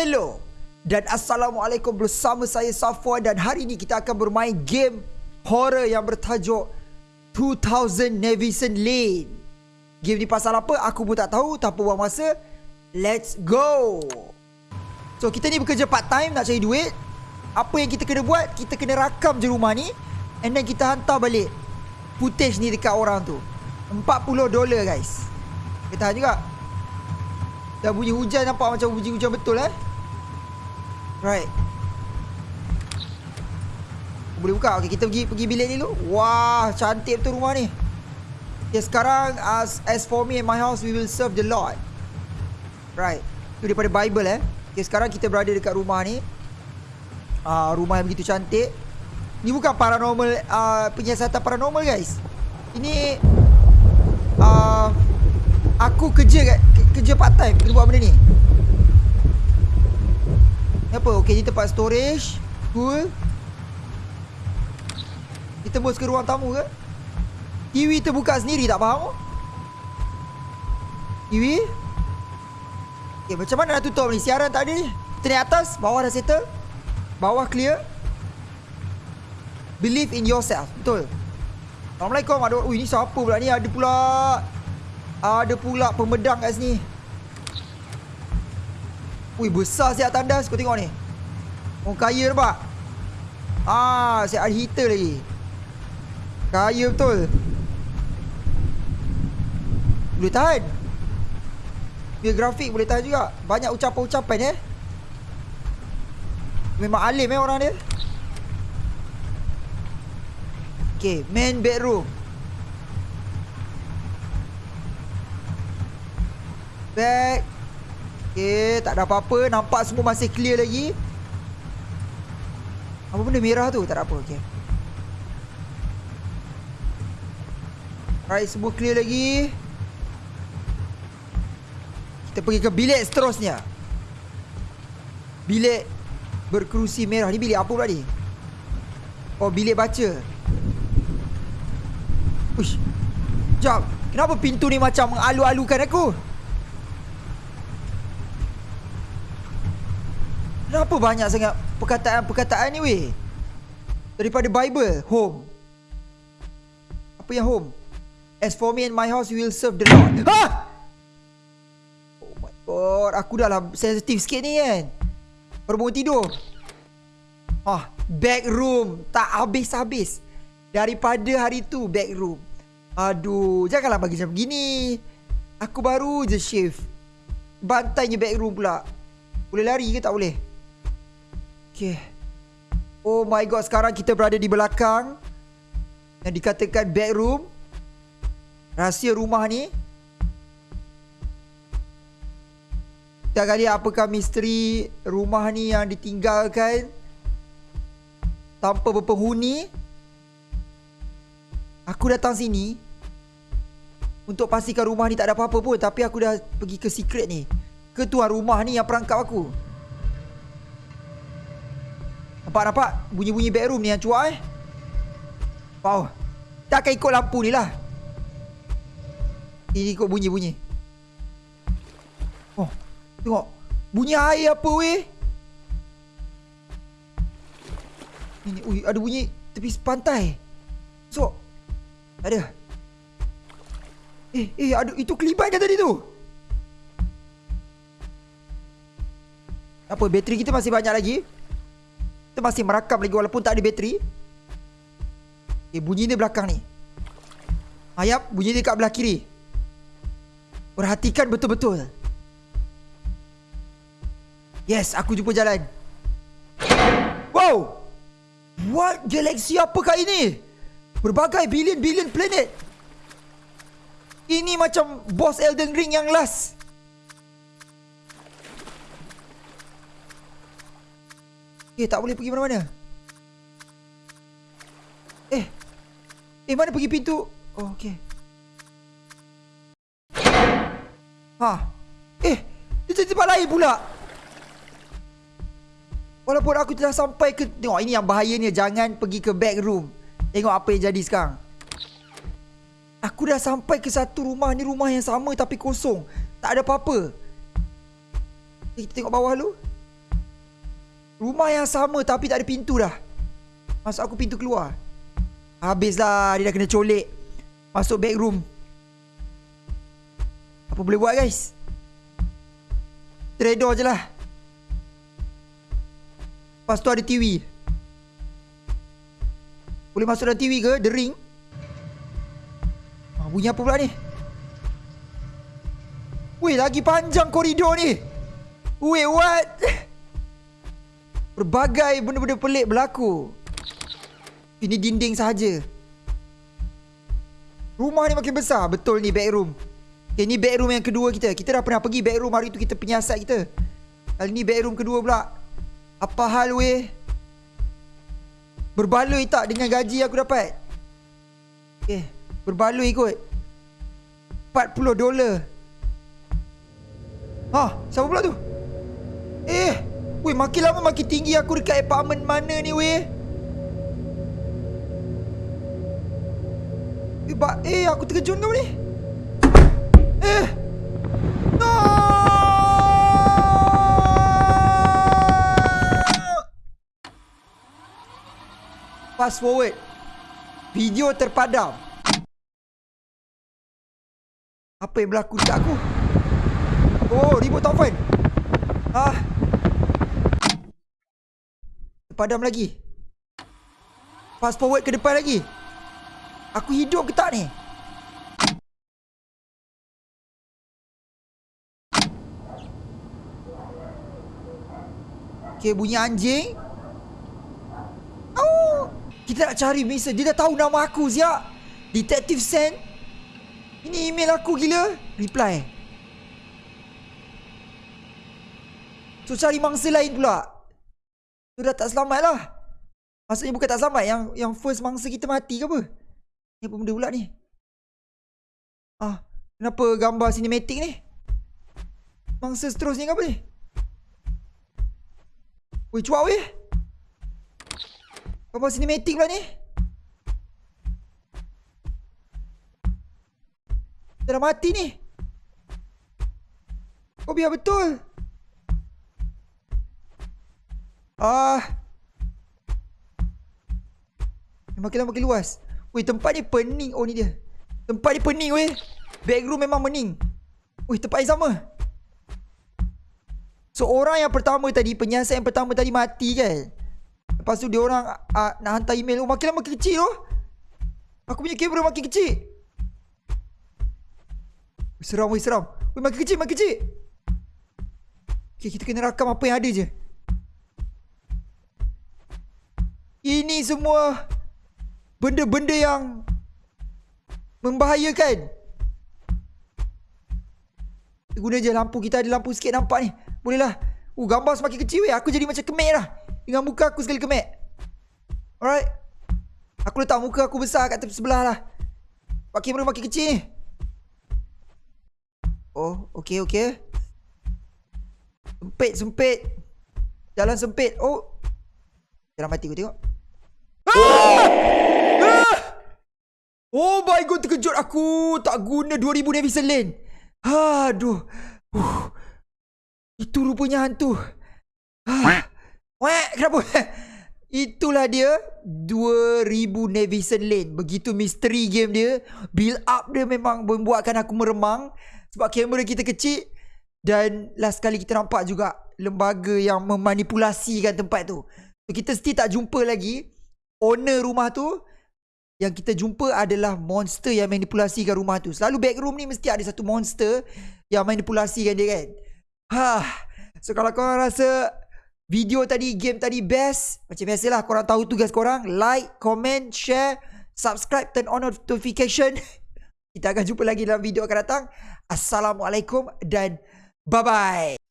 Hello dan Assalamualaikum bersama saya Safwan dan hari ini kita akan bermain game horror yang bertajuk 2000 Nevison Lane. Game ni pasal apa aku pun tak tahu tanpa buang masa. Let's go. So kita ni bekerja part time nak cari duit. Apa yang kita kena buat? Kita kena rakam je rumah ni and then kita hantar balik footage ni dekat orang tu. 40 dolar guys. Kita tahan juga. Dah bunyi hujan nampak macam bunyi hujan betul eh. Right. Boleh buka. Okey, kita pergi pergi bilik ni dulu. Wah, cantik betul rumah ni. Okay, sekarang as as for me and my house we will serve the Lord. Right. Itu daripada Bible eh. Okay, sekarang kita berada dekat rumah ni. Ah, uh, rumah yang begitu cantik. Ni bukan paranormal uh, penyiasatan paranormal guys. Ini uh, aku kerja kat kerja part time kena buat benda ni. Apa? Okey, ni tempat storage. Cool. Kita tembus ke ruang tamu ke? TV terbuka sendiri tak faham? TV? Okay, macam mana nak tutup ni? Siaran ni. Kita naik atas. Bawah dah settle. Bawah clear. Believe in yourself. Betul. Assalamualaikum. Ada, ui, ni siapa pula ni? Ada pula... Ada pula pemedang kat sini. Ui besar siap tandas Kau tengok ni. Orang kaya nampak? Ah, siap ada heater lagi. Kaya betul. Boleh tahan? Biar grafik boleh tahan juga. Banyak ucapan-ucapan eh? Memang alim eh orang dia. Okay, main bedroom. Back Okay, tak ada apa-apa. Nampak semua masih clear lagi. Apa benda merah tu? Tak ada apa. Okay. Alright, semua clear lagi. Kita pergi ke bilik seterusnya. Bilik berkerusi merah. Ni bilik apa pula ni? Oh, bilik baca. Uish. Jap. Kenapa pintu ni macam mengalu-alukan aku? Kenapa banyak sangat perkataan-perkataan ni weh? Daripada Bible, home. Apa yang home? As for me and my house, we will serve the Lord. Ha! Oh my god, aku dah lah sensitif sikit ni kan. Baru bangun tidur. Ah, back room. Tak habis-habis. Daripada hari tu, back room. Aduh, janganlah bagi macam begini. Aku baru je shave. Bantainya back room pula. Boleh lari ke tak boleh? Okay. Oh my god, sekarang kita berada di belakang. Yang dikatakan bedroom. Rahsia rumah ni. Kita akan lihat apakah misteri rumah ni yang ditinggalkan. Tanpa berpenghuni. Aku datang sini. Untuk pastikan rumah ni tak ada apa-apa pun. Tapi aku dah pergi ke secret ni. Ketua rumah ni yang perangkap aku. Nampak-nampak bunyi-bunyi bedroom ni yang cuak eh. Wow. Tak akan ikut lampu ni lah. Ini ikut bunyi-bunyi. Oh, tengok. Bunyi air apa weh? Ini, ui, ada bunyi tepi pantai. So, ada. Eh, eh, ada itu kelibat kan tadi tu? Apa, bateri kita masih banyak lagi? Kita masih merakam lagi walaupun tak ada bateri. Okay, bunyi dia belakang ni. Ayap, bunyi dia kat belah kiri. Perhatikan betul-betul. Yes, aku jumpa jalan. Wow! What galaxy apakah ini? Berbagai billion-billion planet. Ini macam boss Elden Ring yang last. Eh tak boleh pergi mana-mana? Eh Eh mana pergi pintu? Oh okay Ha. Eh Dia jadi tempat lain pula. Walaupun aku telah sampai ke Tengok ini yang bahayanya. Jangan pergi ke back room. Tengok apa yang jadi sekarang. Aku dah sampai ke satu rumah. Ni rumah yang sama tapi kosong. Tak ada apa-apa. Kita tengok bawah dulu Rumah yang sama tapi tak ada pintu dah. Masuk aku pintu keluar. Habislah dia dah kena colek. Masuk back room. Apa boleh buat guys? Trader je lah. Lepas tu ada TV. Boleh masuk dalam TV ke? The ring. Ah, bunyi apa pula ni? Weh, lagi panjang koridor ni. Weh, what? Berbagai benda-benda pelik berlaku. Ini dinding sahaja. Rumah ni makin besar. Betul ni backroom. Okay, ni backroom yang kedua kita. Kita dah pernah pergi backroom hari tu kita penyiasat kita. Kali ni backroom kedua pula. Apa hal weh? Berbaloi tak dengan gaji aku dapat? Okay, berbaloi kot. 40 dolar. Ha, siapa pula tu? Eh, weh makin lama makin tinggi aku dekat apartment mana ni weh? Eh, ba eh aku terkejut kau ni. Eh. No! Fast forward. Video terpadam. Apa yang berlaku dekat aku? Oh, ribut taufan. Ah. Padam lagi. Fast forward ke depan lagi. Aku hidup ke tak ni? Okay, bunyi anjing. Oh, kita nak cari Mason. Dia dah tahu nama aku, Zia. Detective Sen. Ini email aku gila. Reply. So cari mangsa lain pula So dah tak selamat lah. Maksudnya bukan tak selamat Yang yang first mangsa kita mati ke apa? Ni apa benda pula ni? Ah, Kenapa gambar sinematik ni? Mangsa seterusnya ke apa ni? Weh cuak weh. Gambar sinematik pula ni. Kita dah mati ni. Kau biar betul Ah. Makin lama makin luas. Weh, tempat ni pening. Oh, ni dia. Tempat ni pening weh. Backroom memang pening. Weh, tempat yang sama. So, orang yang pertama tadi, penyiasat yang pertama tadi mati kan? Lepas tu dia orang uh, nak hantar email. Oh, makin lama makin kecil oh. Aku punya kamera makin kecil. Seram weh, seram. Weh, makin kecil, makin kecil. Okay, kita kena rakam apa yang ada je. Ini semua benda-benda yang membahayakan. Guna je lampu kita ada lampu sikit nampak ni. Bolehlah. Uh gambar semakin kecil weh. Aku jadi macam kemek dah. Dengan muka aku sekali kemek. Alright. Aku letak muka aku besar kat tepi sebelah lah. Pak kamera makin kecil ni. Oh, okey okey. Sempit sempit. Jalan sempit. Oh. Jangan mati aku tengok. Ah! God terkejut. Aku Tak guna 2000 Navison Lane Aduh. Uh. Itu rupanya hantu. Weh kenapa? Itulah dia 2000 Navison Lane Begitu misteri game dia Build up dia memang membuatkan aku meremang. Sebab kamera kita kecil Dan last kali kita nampak juga Lembaga yang memanipulasikan tempat tu. Kita still tak jumpa lagi owner rumah tu yang kita jumpa adalah monster yang manipulasikan rumah tu. Selalu backroom ni mesti ada satu monster yang manipulasikan dia kan. Ha. So kalau korang rasa video tadi, game tadi best, macam biasalah korang tahu tugas korang, like, comment, share, subscribe, turn on notification. Kita akan jumpa lagi dalam video akan datang. Assalamualaikum dan bye-bye.